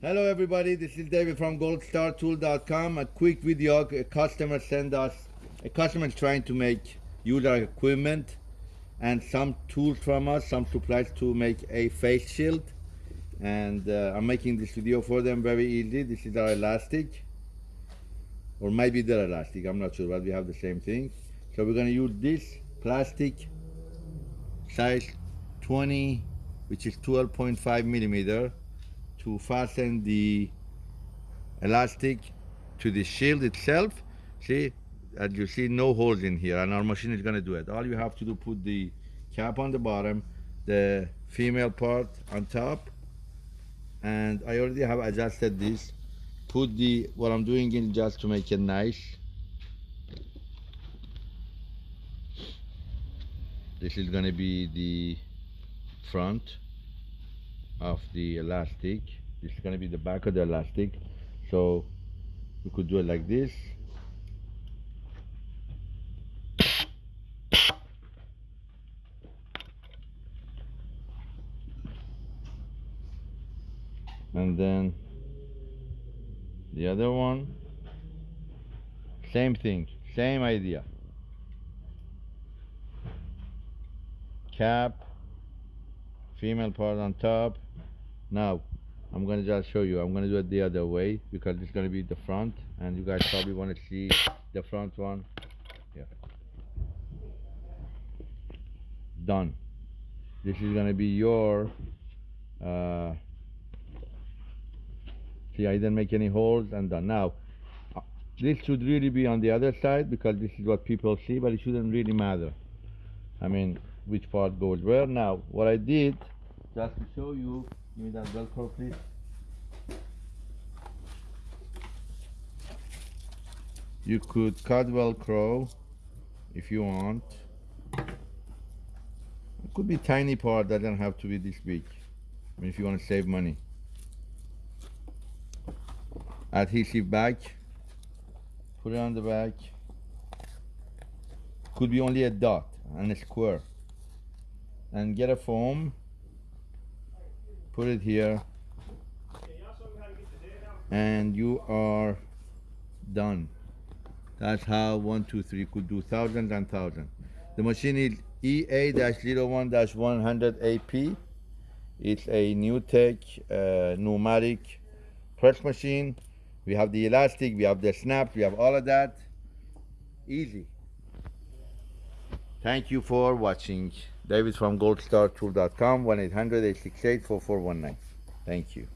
Hello everybody, this is David from goldstartool.com. A quick video, a customer sent us, a customer is trying to make user equipment and some tools from us, some supplies to make a face shield. And uh, I'm making this video for them very easy. This is our elastic, or maybe they're elastic, I'm not sure, but we have the same thing. So we're gonna use this plastic size 20, which is 12.5 millimeter to fasten the elastic to the shield itself. See, as you see, no holes in here, and our machine is gonna do it. All you have to do, put the cap on the bottom, the female part on top, and I already have adjusted this. Put the, what I'm doing in just to make it nice. This is gonna be the front of the elastic. This is going to be the back of the elastic. So we could do it like this. And then the other one. Same thing same idea. Cap female part on top now I'm gonna just show you. I'm gonna do it the other way because it's gonna be the front and you guys probably want to see the front one. Yeah. Done. This is gonna be your uh, see I didn't make any holes and done. Now uh, this should really be on the other side because this is what people see but it shouldn't really matter. I mean which part goes where. Now what I did just to show you give me that velcro please. You could cut velcro if you want. It could be tiny part doesn't have to be this big. I mean if you want to save money. Adhesive back put it on the back could be only a dot and a square. And get a foam put it here. And you are done. That's how one two three could do thousands and thousands. The machine is EA-01-100AP it's a NewTek uh, pneumatic press machine. We have the elastic we have the snaps we have all of that. Easy. Thank you for watching David from goldstartool.com 1-800-868-4419 thank you